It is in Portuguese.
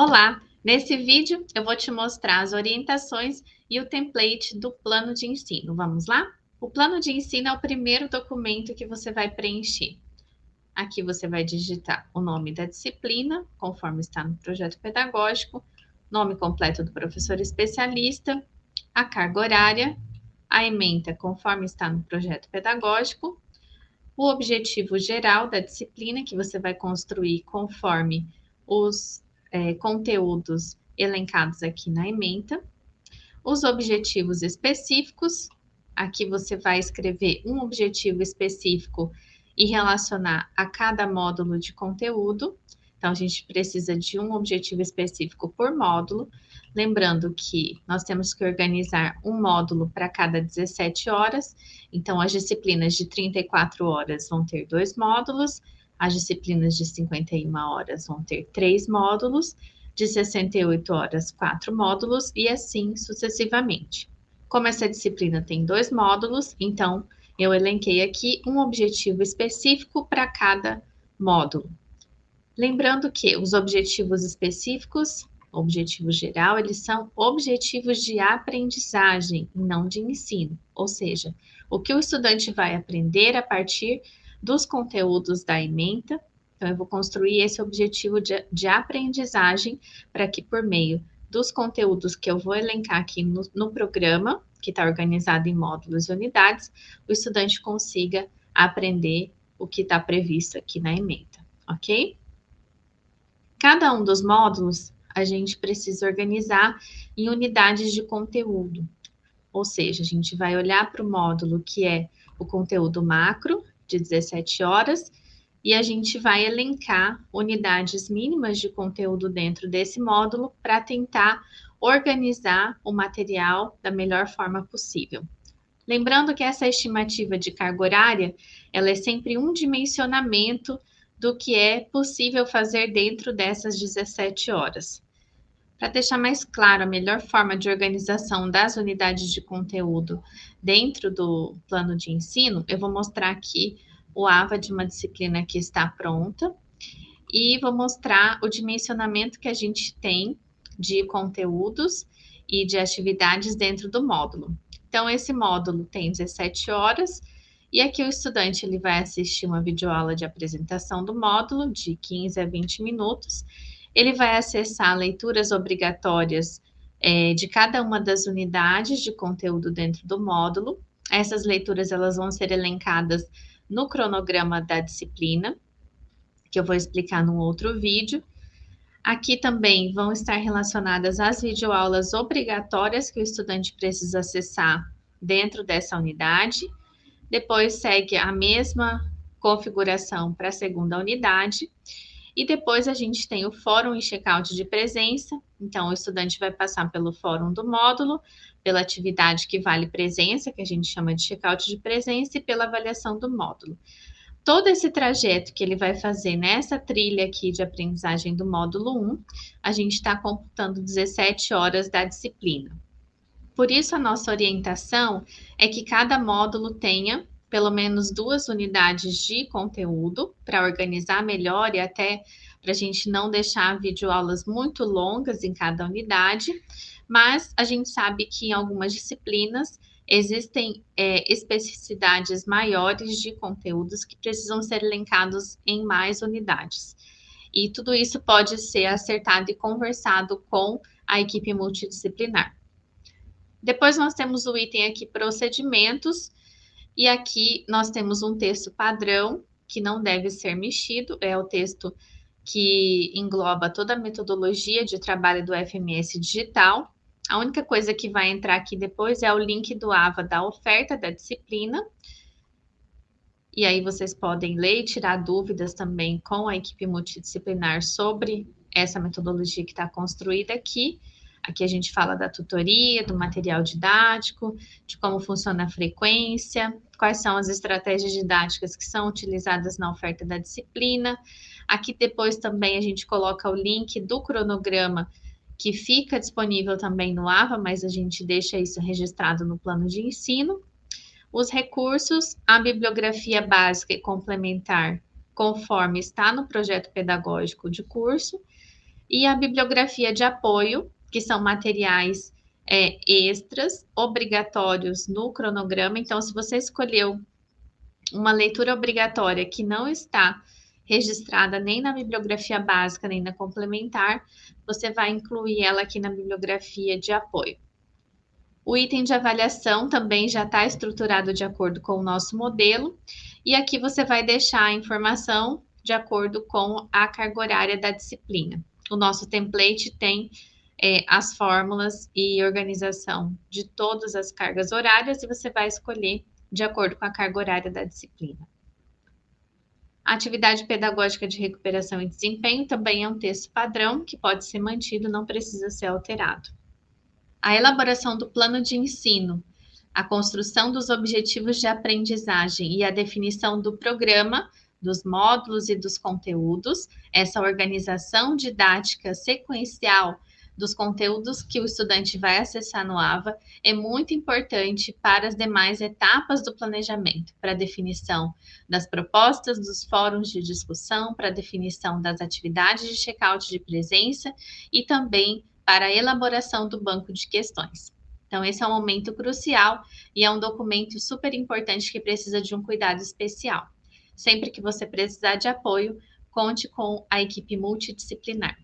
Olá! Nesse vídeo eu vou te mostrar as orientações e o template do plano de ensino. Vamos lá? O plano de ensino é o primeiro documento que você vai preencher. Aqui você vai digitar o nome da disciplina, conforme está no projeto pedagógico, nome completo do professor especialista, a carga horária, a ementa conforme está no projeto pedagógico, o objetivo geral da disciplina que você vai construir conforme os é, conteúdos elencados aqui na ementa, os objetivos específicos, aqui você vai escrever um objetivo específico e relacionar a cada módulo de conteúdo. Então, a gente precisa de um objetivo específico por módulo. Lembrando que nós temos que organizar um módulo para cada 17 horas. Então, as disciplinas de 34 horas vão ter dois módulos, as disciplinas de 51 horas vão ter três módulos, de 68 horas, quatro módulos, e assim sucessivamente. Como essa disciplina tem dois módulos, então eu elenquei aqui um objetivo específico para cada módulo. Lembrando que os objetivos específicos, objetivo geral, eles são objetivos de aprendizagem não de ensino. Ou seja, o que o estudante vai aprender a partir dos conteúdos da ementa. Então, eu vou construir esse objetivo de, de aprendizagem para que, por meio dos conteúdos que eu vou elencar aqui no, no programa, que está organizado em módulos e unidades, o estudante consiga aprender o que está previsto aqui na ementa, ok? Cada um dos módulos a gente precisa organizar em unidades de conteúdo. Ou seja, a gente vai olhar para o módulo que é o conteúdo macro, de 17 horas, e a gente vai elencar unidades mínimas de conteúdo dentro desse módulo para tentar organizar o material da melhor forma possível. Lembrando que essa estimativa de carga horária, ela é sempre um dimensionamento do que é possível fazer dentro dessas 17 horas. Para deixar mais claro a melhor forma de organização das unidades de conteúdo dentro do plano de ensino, eu vou mostrar aqui o AVA de uma disciplina que está pronta e vou mostrar o dimensionamento que a gente tem de conteúdos e de atividades dentro do módulo. Então, esse módulo tem 17 horas, e aqui o estudante ele vai assistir uma videoaula de apresentação do módulo, de 15 a 20 minutos, ele vai acessar leituras obrigatórias é, de cada uma das unidades de conteúdo dentro do módulo. Essas leituras elas vão ser elencadas no cronograma da disciplina, que eu vou explicar num outro vídeo. Aqui também vão estar relacionadas as videoaulas obrigatórias que o estudante precisa acessar dentro dessa unidade. Depois segue a mesma configuração para a segunda unidade. E depois a gente tem o fórum e check-out de presença. Então, o estudante vai passar pelo fórum do módulo, pela atividade que vale presença, que a gente chama de check-out de presença, e pela avaliação do módulo. Todo esse trajeto que ele vai fazer nessa trilha aqui de aprendizagem do módulo 1, a gente está computando 17 horas da disciplina. Por isso, a nossa orientação é que cada módulo tenha pelo menos duas unidades de conteúdo para organizar melhor e até para a gente não deixar videoaulas muito longas em cada unidade, mas a gente sabe que em algumas disciplinas existem é, especificidades maiores de conteúdos que precisam ser elencados em mais unidades. E tudo isso pode ser acertado e conversado com a equipe multidisciplinar. Depois nós temos o item aqui procedimentos, e aqui nós temos um texto padrão que não deve ser mexido, é o texto que engloba toda a metodologia de trabalho do FMS digital. A única coisa que vai entrar aqui depois é o link do AVA da oferta da disciplina. E aí vocês podem ler e tirar dúvidas também com a equipe multidisciplinar sobre essa metodologia que está construída aqui. Aqui a gente fala da tutoria, do material didático, de como funciona a frequência, quais são as estratégias didáticas que são utilizadas na oferta da disciplina. Aqui depois também a gente coloca o link do cronograma que fica disponível também no AVA, mas a gente deixa isso registrado no plano de ensino. Os recursos, a bibliografia básica e complementar, conforme está no projeto pedagógico de curso, E a bibliografia de apoio, que são materiais é, extras obrigatórios no cronograma. Então, se você escolheu uma leitura obrigatória que não está registrada nem na bibliografia básica nem na complementar, você vai incluir ela aqui na bibliografia de apoio. O item de avaliação também já está estruturado de acordo com o nosso modelo, e aqui você vai deixar a informação de acordo com a carga horária da disciplina. O nosso template tem é, as fórmulas e organização de todas as cargas horárias e você vai escolher de acordo com a carga horária da disciplina. A atividade pedagógica de recuperação e desempenho também é um texto padrão que pode ser mantido, não precisa ser alterado. A elaboração do plano de ensino, a construção dos objetivos de aprendizagem e a definição do programa dos módulos e dos conteúdos, essa organização didática sequencial dos conteúdos que o estudante vai acessar no AVA é muito importante para as demais etapas do planejamento, para a definição das propostas, dos fóruns de discussão, para a definição das atividades de check-out de presença e também para a elaboração do banco de questões. Então, esse é um momento crucial e é um documento super importante que precisa de um cuidado especial. Sempre que você precisar de apoio, conte com a equipe multidisciplinar.